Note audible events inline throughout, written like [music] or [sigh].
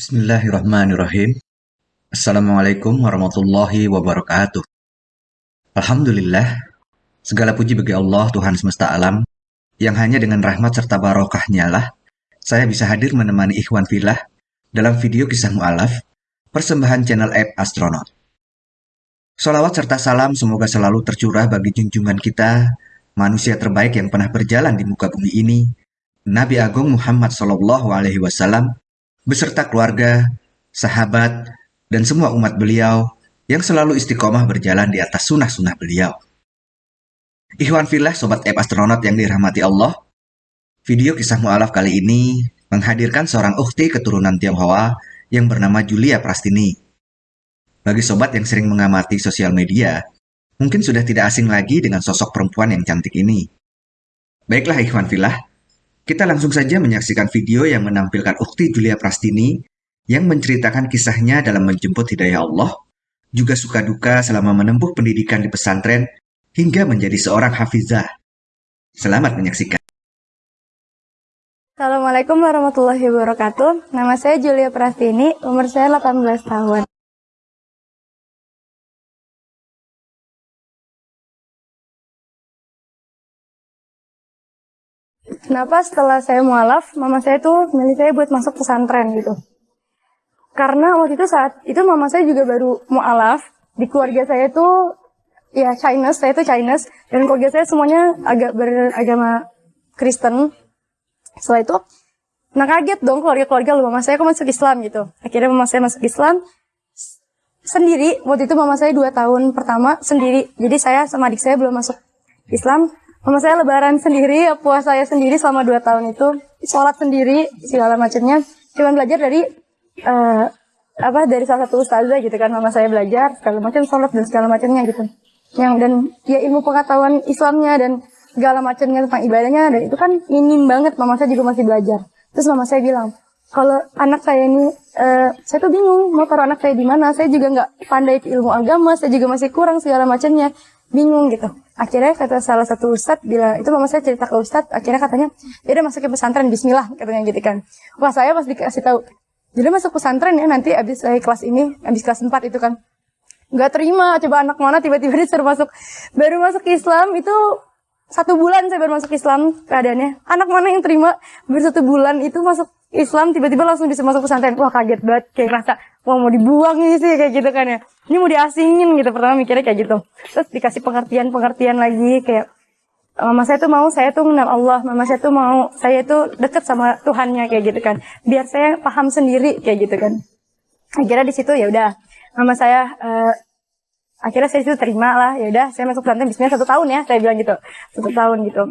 Bismillahirrahmanirrahim. Assalamualaikum warahmatullahi wabarakatuh. Alhamdulillah, segala puji bagi Allah Tuhan semesta alam, yang hanya dengan rahmat serta barokahnya lah, saya bisa hadir menemani Ikhwan Filah dalam video kisah mu'alaf, persembahan channel app Astronaut. Salawat serta salam semoga selalu tercurah bagi junjungan kita, manusia terbaik yang pernah berjalan di muka bumi ini, Nabi Agung Muhammad Sallallahu Alaihi Wasallam, beserta keluarga, sahabat, dan semua umat beliau yang selalu istiqomah berjalan di atas sunnah-sunnah beliau. Ikhwan Filah Sobat App Astronaut yang dirahmati Allah, video kisah mu'alaf kali ini menghadirkan seorang ukti keturunan Tionghoa yang bernama Julia Prastini. Bagi sobat yang sering mengamati sosial media, mungkin sudah tidak asing lagi dengan sosok perempuan yang cantik ini. Baiklah Ikhwan Filah, kita langsung saja menyaksikan video yang menampilkan ukti Julia Prastini yang menceritakan kisahnya dalam menjemput hidayah Allah, juga suka duka selama menempuh pendidikan di pesantren hingga menjadi seorang hafizah. Selamat menyaksikan. Assalamualaikum warahmatullahi wabarakatuh. Nama saya Julia Prastini, umur saya 18 tahun. Kenapa setelah saya mualaf, mama saya tuh milih saya buat masuk pesantren gitu. Karena waktu itu saat itu mama saya juga baru mualaf, di keluarga saya tuh ya Chinese, saya tuh Chinese, dan keluarga saya semuanya agak beragama Kristen. Setelah itu, nah kaget dong keluarga-keluarga lu, mama saya kok masuk Islam gitu. Akhirnya mama saya masuk Islam, sendiri, waktu itu mama saya dua tahun pertama sendiri, jadi saya sama adik saya belum masuk Islam, Mama saya lebaran sendiri, puasa saya sendiri selama dua tahun itu, sholat sendiri, segala macamnya. Cuman belajar dari uh, apa dari salah satu ustazah gitu kan, mama saya belajar segala macam sholat dan segala macamnya gitu. Yang dan ya ilmu pengetahuan Islamnya dan segala macamnya tentang ibadahnya dan itu kan minim banget. Mama saya juga masih belajar. Terus mama saya bilang, kalau anak saya ini, uh, saya tuh bingung mau taruh anak saya di mana. Saya juga nggak pandai ilmu agama, saya juga masih kurang segala macamnya bingung gitu. Akhirnya kata salah satu ustadz bila itu mama saya cerita ke ustadz, akhirnya katanya, ya udah masuk ke pesantren Bismillah katanya gitu kan. Wah saya pas dikasih tahu, jadi masuk pesantren ya nanti abis saya kelas ini, abis kelas 4 itu kan. Nggak terima, coba anak mana tiba-tiba disuruh masuk, baru masuk Islam itu satu bulan saya baru masuk Islam keadaannya. Anak mana yang terima baru satu bulan itu masuk Islam tiba-tiba langsung bisa masuk pesantren. Wah kaget banget, kayak rasa wah mau dibuang ini sih kayak gitu kan ya. Ini mau diasingin gitu pertama mikirnya kayak gitu. Terus dikasih pengertian-pengertian lagi kayak mama saya tuh mau saya tuh mengenal Allah, mama saya tuh mau saya tuh deket sama Tuhannya kayak gitu kan. Biar saya paham sendiri kayak gitu kan. Akhirnya di situ ya udah mama saya uh, akhirnya saya itu terima lah ya udah saya masuk pesantren bismillah satu tahun ya saya bilang gitu satu tahun gitu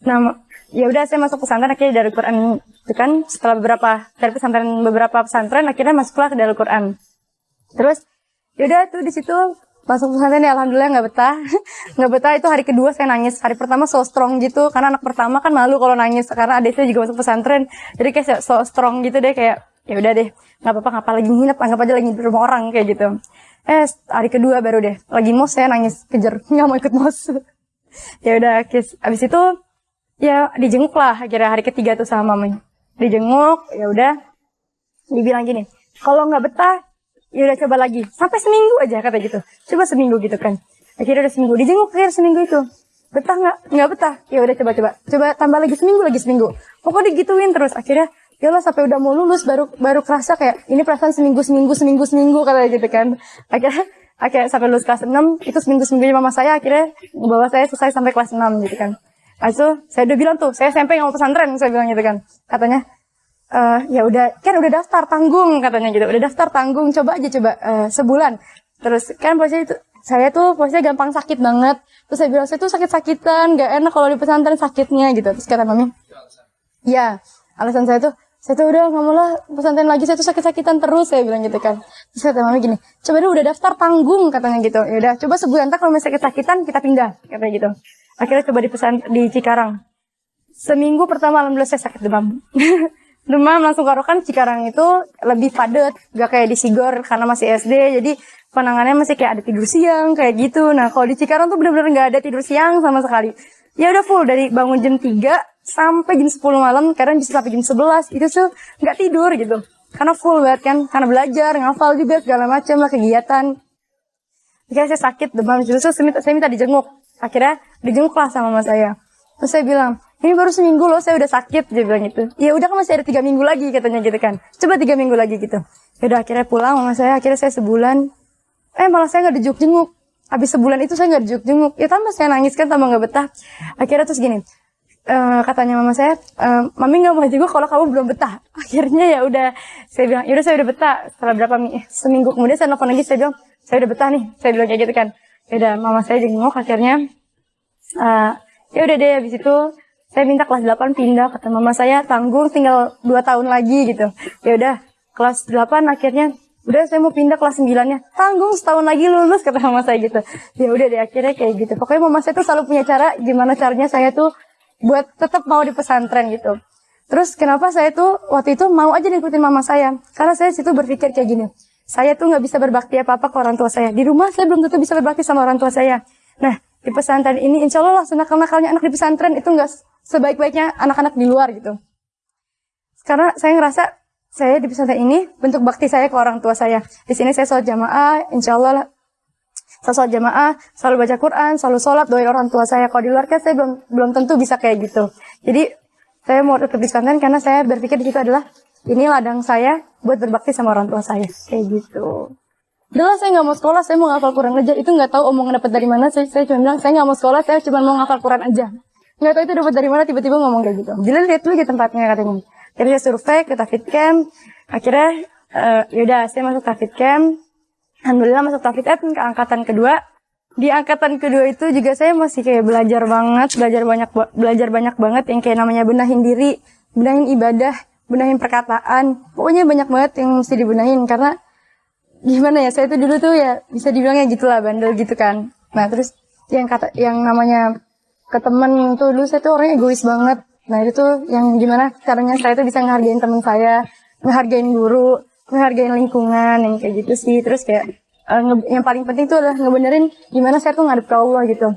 nah ya udah saya masuk pesantren akhirnya dari Quran itu kan setelah beberapa dari pesantren beberapa pesantren akhirnya masuklah ke dari Quran. Terus ya udah tuh di situ masuk pesantren ya alhamdulillah nggak betah. [laughs] Nggak betah itu hari kedua saya nangis. Hari pertama so strong gitu karena anak pertama kan malu kalau nangis karena adik saya juga masuk pesantren. Jadi kayak so strong gitu deh kayak ya udah deh nggak apa-apa ngapa lagi nginep anggap aja lagi di rumah orang kayak gitu. Eh hari kedua baru deh lagi mos saya nangis kejar [laughs] nggak mau ikut mos. [laughs] Ya udah abis itu ya dijenguk lah akhirnya hari ketiga tuh sama mami dijenguk ya udah. Dibilang gini kalau nggak betah ya udah coba lagi. Sampai seminggu aja kata gitu. Coba seminggu gitu kan. Akhirnya udah seminggu dijenguk akhirnya seminggu itu. Betah nggak? Nggak betah. Ya udah coba coba. Coba tambah lagi seminggu lagi seminggu. Pokoknya digituin terus. Akhirnya ya lah sampai udah mau lulus baru baru kerasa kayak ini perasaan seminggu seminggu seminggu seminggu katanya gitu kan. Akhirnya akhirnya sampai lulus kelas 6 itu seminggu seminggu mama saya akhirnya bawa saya selesai sampai kelas 6 gitu kan Itu saya udah bilang tuh saya SMP nggak mau pesantren saya bilang gitu kan. Katanya uh, ya udah kan udah daftar tanggung katanya gitu. Udah daftar tanggung coba aja coba uh, sebulan. Terus kan posisi itu saya tuh posisinya gampang sakit banget. Terus saya bilang saya tuh sakit-sakitan gak enak kalau di pesantren sakitnya gitu. Terus kata mami ya. Alasan saya tuh saya tuh udah mau lah pesantren lagi saya tuh sakit-sakitan terus saya bilang gitu kan. Terus kata mami gini coba deh udah daftar tanggung katanya gitu. Ya udah coba sebulan tak kalau misalnya sakit-sakitan kita pindah katanya gitu. Akhirnya coba di pesan di Cikarang. Seminggu pertama alhamdulillah saya sakit demam. [laughs] Demam langsung karokan Cikarang itu lebih padat gak kayak di Sigor karena masih SD jadi penanganannya masih kayak ada tidur siang kayak gitu. Nah kalau di Cikarang tuh bener-bener nggak ada tidur siang sama sekali. Ya udah full dari bangun jam 3 sampai jam 10 malam, kadang bisa sampai jam 11, itu tuh nggak tidur gitu. karena full banget kan. Karena belajar ngafal juga segala macam lah kegiatan. Akhirnya saya sakit demam terus saya minta, saya minta dijenguk. Akhirnya dijenguk lah sama mama saya. Terus saya bilang ini baru seminggu loh saya udah sakit dia bilang gitu. Ya udah kan masih ada tiga minggu lagi katanya gitu kan. Coba tiga minggu lagi gitu. Ya udah akhirnya pulang mama saya. Akhirnya saya sebulan. Eh malah saya nggak dijenguk jenguk habis sebulan itu saya nggak dijenguk jenguk ya tambah saya nangis kan tambah nggak betah. Akhirnya terus gini Uh, katanya mama saya, uh, mami nggak mau jenguk kalau kamu belum betah. [laughs] Akhirnya ya udah, saya bilang, ya udah saya udah betah. Setelah berapa seminggu kemudian saya nelfon lagi, saya bilang, saya udah betah nih. Saya bilang kayak gitu kan. Ya udah, mama saya jenguk akhirnya. Uh, ya udah deh, habis itu saya minta kelas 8 pindah kata mama saya tanggung tinggal 2 tahun lagi gitu. Ya udah, kelas 8 akhirnya udah saya mau pindah kelas 9 nya tanggung setahun lagi lulus kata mama saya gitu ya udah deh akhirnya kayak gitu pokoknya mama saya tuh selalu punya cara gimana caranya saya tuh buat tetap mau di pesantren gitu. Terus kenapa saya tuh waktu itu mau aja ngikutin mama saya? Karena saya situ berpikir kayak gini. Saya tuh nggak bisa berbakti apa-apa ke orang tua saya. Di rumah saya belum tentu bisa berbakti sama orang tua saya. Nah, di pesantren ini insya Allah lah senakal-nakalnya anak di pesantren itu nggak sebaik-baiknya anak-anak di luar gitu. Karena saya ngerasa saya di pesantren ini bentuk bakti saya ke orang tua saya. Di sini saya sholat jamaah, insya Allah saya sholat jamaah, selalu baca Quran, selalu sholat, doain orang tua saya. Kalau di luar kan saya belum belum tentu bisa kayak gitu. Jadi saya mau tetap di pesantren karena saya berpikir di situ adalah ini ladang saya buat berbakti sama orang tua saya. Kayak gitu. Udah saya nggak mau sekolah, saya mau ngafal Quran aja. Itu nggak tahu omongan dapat dari mana. Saya, saya cuma bilang saya nggak mau sekolah, saya cuma mau ngafal Quran aja. Nggak tahu itu dapat dari mana tiba-tiba ngomong kayak gitu. Jadi lihat dulu ke tempatnya katanya. Saya survei ke Tafid Camp. Akhirnya uh, yaudah saya masuk Tafid Camp Alhamdulillah masuk Taufik Ed ke angkatan kedua. Di angkatan kedua itu juga saya masih kayak belajar banget, belajar banyak belajar banyak banget yang kayak namanya benahin diri, benahin ibadah, benahin perkataan. Pokoknya banyak banget yang mesti dibenahin karena gimana ya, saya itu dulu tuh ya bisa dibilangnya gitulah bandel gitu kan. Nah, terus yang kata yang namanya ke temen tuh dulu saya tuh orangnya egois banget. Nah, itu tuh yang gimana caranya saya tuh bisa ngehargain temen saya, ngehargain guru, menghargai lingkungan yang kayak gitu sih. Terus kayak uh, yang paling penting itu adalah ngebenerin gimana saya tuh ngadep ke Allah gitu.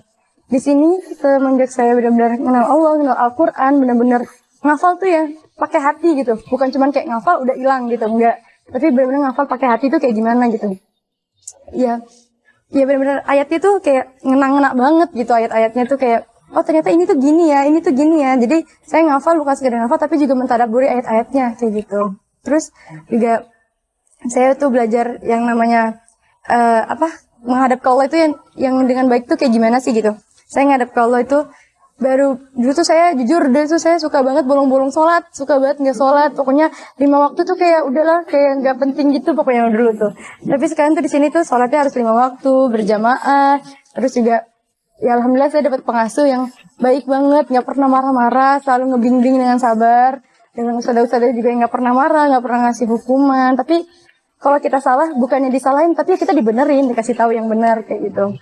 Di sini semenjak saya benar-benar kenal Allah kenal Al-Quran benar-benar ngafal tuh ya pakai hati gitu. Bukan cuman kayak ngafal udah hilang gitu enggak. Tapi benar-benar ngafal pakai hati tuh kayak gimana gitu. Ya ya benar-benar ayatnya tuh kayak ngena-ngena banget gitu ayat-ayatnya tuh kayak oh ternyata ini tuh gini ya ini tuh gini ya. Jadi saya ngafal bukan sekedar ngafal tapi juga mentadaburi ayat-ayatnya kayak gitu. Terus juga saya tuh belajar yang namanya uh, apa menghadap ke Allah itu yang yang dengan baik tuh kayak gimana sih gitu. Saya ngadap ke Allah itu baru dulu tuh saya jujur dulu tuh saya suka banget bolong-bolong sholat, suka banget nggak sholat. Pokoknya lima waktu tuh kayak udahlah kayak nggak penting gitu pokoknya dulu tuh. Tapi sekarang tuh di sini tuh sholatnya harus lima waktu berjamaah. Terus juga ya alhamdulillah saya dapat pengasuh yang baik banget, nggak pernah marah-marah, selalu ngebimbing dengan sabar. Dengan ustadz-ustadz juga yang nggak pernah marah, nggak pernah ngasih hukuman. Tapi kalau kita salah bukannya disalahin tapi kita dibenerin dikasih tahu yang benar kayak gitu.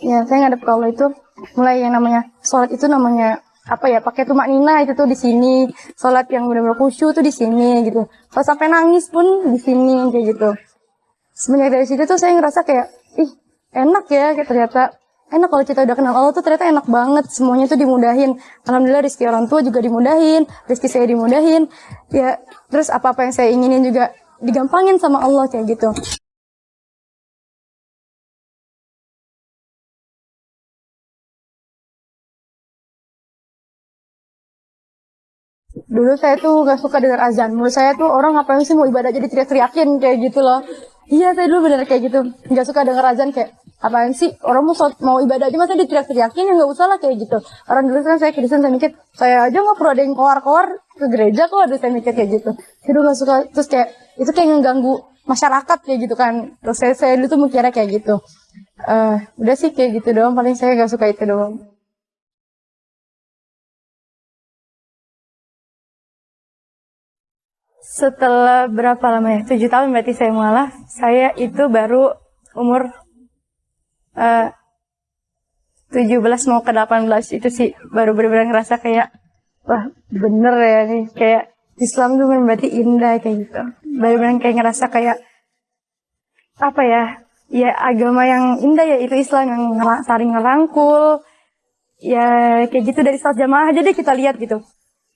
Ya saya ngadep kalau itu mulai yang namanya sholat itu namanya apa ya pakai tumak nina itu tuh di sini sholat yang benar-benar khusyuk tuh di sini gitu. Kalau sampai nangis pun di sini kayak gitu. Semenjak dari situ tuh saya ngerasa kayak ih enak ya kayak ternyata enak kalau kita udah kenal Allah tuh ternyata enak banget semuanya tuh dimudahin. Alhamdulillah rezeki orang tua juga dimudahin rezeki saya dimudahin. Ya terus apa apa yang saya inginin juga digampangin sama Allah kayak gitu. Dulu saya tuh gak suka dengar azan. Menurut saya tuh orang ngapain sih mau ibadah jadi teriak-teriakin kayak gitu loh. Iya saya dulu bener kayak gitu. Gak suka dengar azan kayak apaan sih? Orang mau mau ibadah aja masa diteriak-teriakin ya nggak usah lah kayak gitu. Orang dulu kan saya Kristen saya mikir saya aja nggak perlu ada yang keluar-keluar ke gereja kok ada saya mikir kayak gitu. Saya dulu gak suka terus kayak itu kayak ngeganggu masyarakat kayak gitu kan. Terus saya, saya dulu tuh mikirnya kayak gitu. Uh, udah sih kayak gitu doang paling saya gak suka itu doang. Setelah berapa lama ya? Tujuh tahun berarti saya mualaf. Saya itu baru umur uh, belas mau ke delapan belas itu sih baru benar-benar ngerasa kayak wah bener ya nih kayak Islam tuh berarti indah kayak gitu. Benar-benar kayak ngerasa kayak apa ya? Ya agama yang indah ya itu Islam yang saling ngerangkul. Ya kayak gitu dari saat jamaah aja deh kita lihat gitu.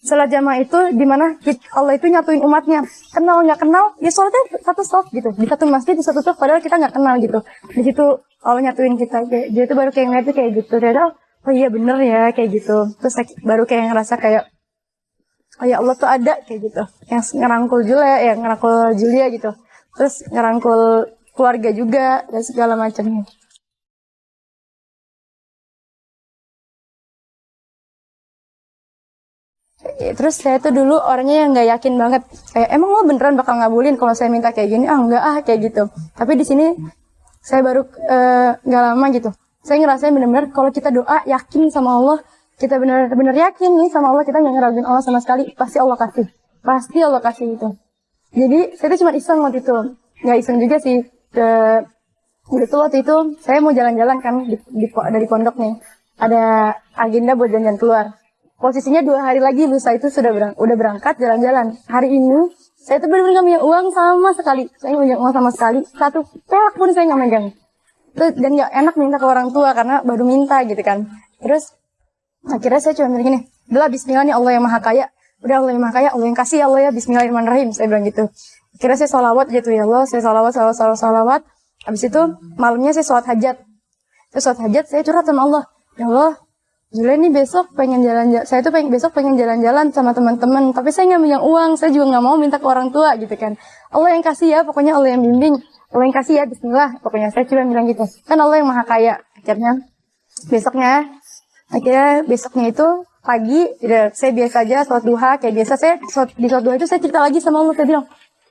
Salat jamaah itu di mana Allah itu nyatuin umatnya. Kenal nggak kenal, ya sholatnya satu stop gitu. Di satu masjid, di satu stop, padahal kita nggak kenal gitu. Di situ Allah nyatuin kita. Dia itu baru kayak ngeliat kayak gitu. Ternyata, oh iya bener ya kayak gitu. Terus baru kayak ngerasa kayak, oh ya Allah tuh ada kayak gitu. Yang ngerangkul Julia, yang ngerangkul Julia gitu. Terus ngerangkul keluarga juga dan segala macamnya. Terus saya tuh dulu orangnya yang nggak yakin banget. Kayak emang lo beneran bakal ngabulin kalau saya minta kayak gini? Ah enggak ah kayak gitu. Tapi di sini saya baru nggak uh, lama gitu. Saya ngerasain bener-bener kalau kita doa yakin sama Allah, kita bener-bener yakin nih sama Allah, kita nggak ngeraguin Allah sama sekali, pasti Allah kasih. Pasti Allah kasih itu. Jadi saya tuh cuma iseng waktu itu. Nggak iseng juga sih. Ke, itu waktu itu saya mau jalan-jalan kan di, di, dari pondok nih. Ada agenda buat jalan-jalan keluar posisinya dua hari lagi lusa itu sudah berang, udah berangkat jalan-jalan. Hari ini saya tuh benar-benar gak punya uang sama sekali. Saya gak punya uang sama sekali. Satu perak pun saya nggak megang. Dan gak enak minta ke orang tua karena baru minta gitu kan. Terus akhirnya saya cuma bilang gini, Belah bismillah nih Allah yang maha kaya. Udah Allah yang maha kaya, Allah yang kasih ya Allah ya bismillahirrahmanirrahim. Saya bilang gitu. Akhirnya saya sholawat gitu ya Allah. Saya sholawat, sholawat, sholawat, sholawat. Habis itu malamnya saya sholat hajat. Saya sholat hajat, saya curhat sama Allah. Ya Allah, Julia nih besok pengen jalan-jalan, saya tuh pengen besok pengen jalan-jalan sama teman-teman, tapi saya nggak punya uang, saya juga nggak mau minta ke orang tua gitu kan. Allah yang kasih ya, pokoknya Allah yang bimbing, Allah yang kasih ya, Bismillah, pokoknya saya cuma bilang gitu. Kan Allah yang maha kaya, akhirnya besoknya, akhirnya besoknya itu pagi, ya, saya biasa aja sholat duha, kayak biasa saya di sholat duha itu saya cerita lagi sama Allah, saya bilang,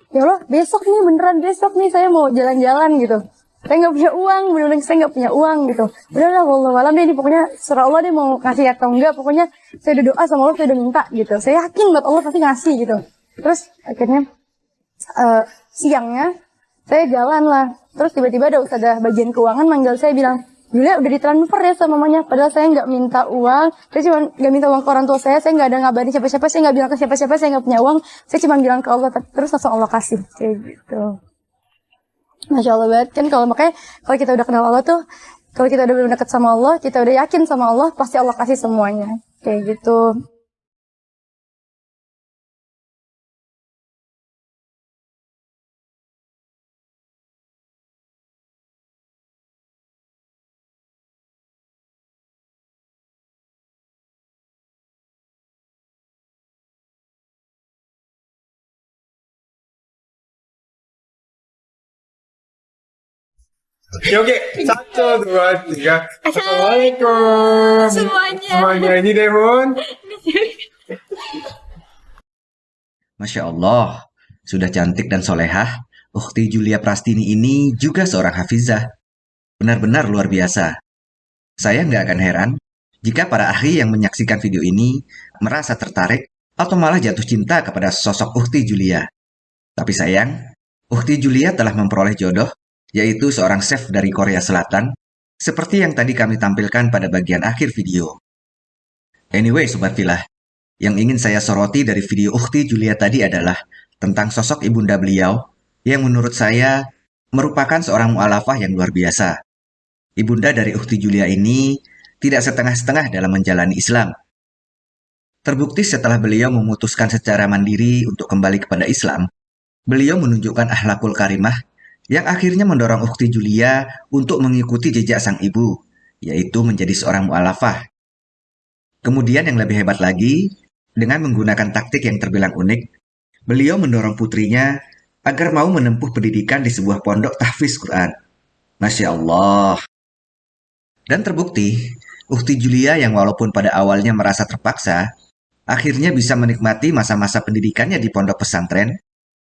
ya Allah besok nih beneran besok nih saya mau jalan-jalan gitu saya nggak punya uang benar-benar saya nggak punya uang gitu. Udahlah Allah malam deh pokoknya serah Allah deh mau ngasih atau enggak pokoknya saya udah doa sama Allah saya udah minta gitu. Saya yakin buat Allah pasti ngasih gitu. Terus akhirnya uh, siangnya saya jalan lah. Terus tiba-tiba ada usaha bagian keuangan manggil saya bilang Julia udah ditransfer ya sama mamanya padahal saya nggak minta uang. Saya cuma nggak minta uang ke orang tua saya saya nggak ada ngabarin siapa-siapa saya nggak bilang ke siapa-siapa saya nggak punya uang. Saya cuma bilang ke Allah terus langsung Allah kasih kayak gitu Masya Allah banget kan kalau makanya kalau kita udah kenal Allah tuh kalau kita udah dekat sama Allah kita udah yakin sama Allah pasti Allah kasih semuanya. Kayak gitu Oke, oke. Satu, dua, tiga. Assalamualaikum. Semuanya. Semuanya. Ini Demon. Masya Allah, sudah cantik dan solehah, Ukti Julia Prastini ini juga seorang hafizah. Benar-benar luar biasa. Saya nggak akan heran jika para ahli yang menyaksikan video ini merasa tertarik atau malah jatuh cinta kepada sosok Ukti Julia. Tapi sayang, Ukti Julia telah memperoleh jodoh yaitu seorang chef dari Korea Selatan, seperti yang tadi kami tampilkan pada bagian akhir video. Anyway, Sobat Filah, yang ingin saya soroti dari video Ukti Julia tadi adalah tentang sosok ibunda beliau yang menurut saya merupakan seorang mu'alafah yang luar biasa. Ibunda dari Ukti Julia ini tidak setengah-setengah dalam menjalani Islam. Terbukti setelah beliau memutuskan secara mandiri untuk kembali kepada Islam, beliau menunjukkan ahlakul karimah yang akhirnya mendorong Ukti Julia untuk mengikuti jejak sang ibu, yaitu menjadi seorang mu'alafah. Kemudian yang lebih hebat lagi, dengan menggunakan taktik yang terbilang unik, beliau mendorong putrinya agar mau menempuh pendidikan di sebuah pondok tahfiz Quran. Masya Allah. Dan terbukti, Ukti Julia yang walaupun pada awalnya merasa terpaksa, akhirnya bisa menikmati masa-masa pendidikannya di pondok pesantren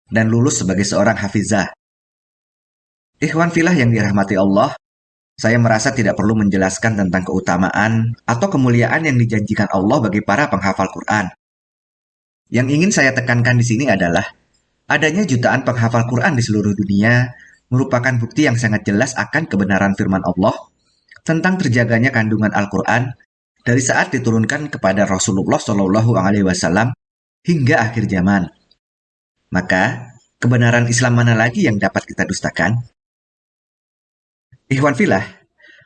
dan lulus sebagai seorang hafizah. Ikhwan filah yang dirahmati Allah, saya merasa tidak perlu menjelaskan tentang keutamaan atau kemuliaan yang dijanjikan Allah bagi para penghafal Quran. Yang ingin saya tekankan di sini adalah adanya jutaan penghafal Quran di seluruh dunia merupakan bukti yang sangat jelas akan kebenaran firman Allah tentang terjaganya kandungan Al-Quran dari saat diturunkan kepada Rasulullah Shallallahu Alaihi Wasallam hingga akhir zaman. Maka, kebenaran Islam mana lagi yang dapat kita dustakan? Ikhwan Filah,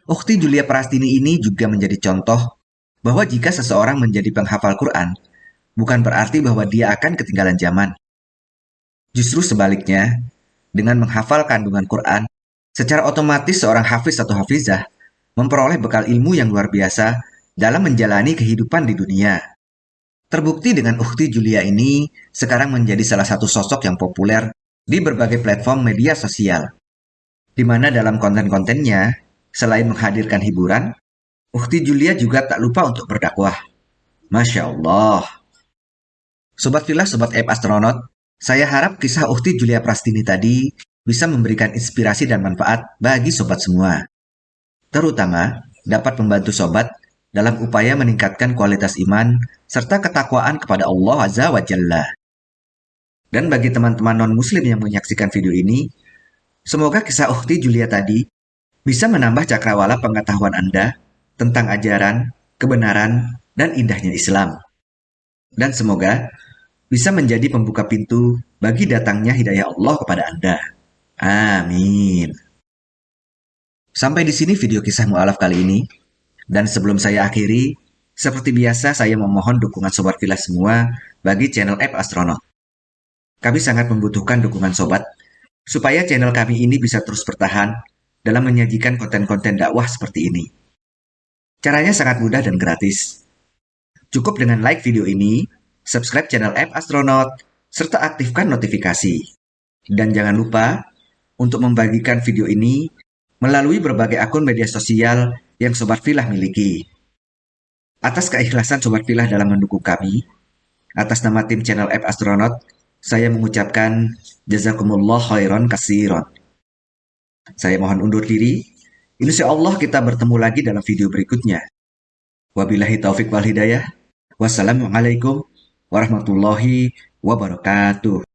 Ukti Julia Prastini ini juga menjadi contoh bahwa jika seseorang menjadi penghafal Quran, bukan berarti bahwa dia akan ketinggalan zaman. Justru sebaliknya, dengan menghafal kandungan Quran, secara otomatis seorang hafiz atau hafizah memperoleh bekal ilmu yang luar biasa dalam menjalani kehidupan di dunia. Terbukti dengan Ukti Julia ini sekarang menjadi salah satu sosok yang populer di berbagai platform media sosial. Di mana dalam konten-kontennya, selain menghadirkan hiburan, Ukti Julia juga tak lupa untuk berdakwah. Masya Allah. Sobat Villa, Sobat App Astronaut, saya harap kisah Ukti Julia Prastini tadi bisa memberikan inspirasi dan manfaat bagi sobat semua. Terutama dapat membantu sobat dalam upaya meningkatkan kualitas iman serta ketakwaan kepada Allah Azza wa Jalla. Dan bagi teman-teman non-muslim yang menyaksikan video ini, semoga kisah Ukti Julia tadi bisa menambah cakrawala pengetahuan Anda tentang ajaran, kebenaran, dan indahnya Islam. Dan semoga bisa menjadi pembuka pintu bagi datangnya hidayah Allah kepada Anda. Amin. Sampai di sini video kisah mu'alaf kali ini. Dan sebelum saya akhiri, seperti biasa saya memohon dukungan Sobat Villa semua bagi channel App Astronaut. Kami sangat membutuhkan dukungan Sobat, supaya channel kami ini bisa terus bertahan dalam menyajikan konten-konten dakwah seperti ini. Caranya sangat mudah dan gratis. Cukup dengan like video ini, subscribe channel App Astronaut, serta aktifkan notifikasi. Dan jangan lupa untuk membagikan video ini melalui berbagai akun media sosial yang Sobat Filah miliki. Atas keikhlasan Sobat Filah dalam mendukung kami, atas nama tim channel App Astronaut, saya mengucapkan jazakumullah khairan kasiron. Saya mohon undur diri. Insya Allah kita bertemu lagi dalam video berikutnya. Wabillahi taufik wal hidayah. Wassalamualaikum warahmatullahi wabarakatuh.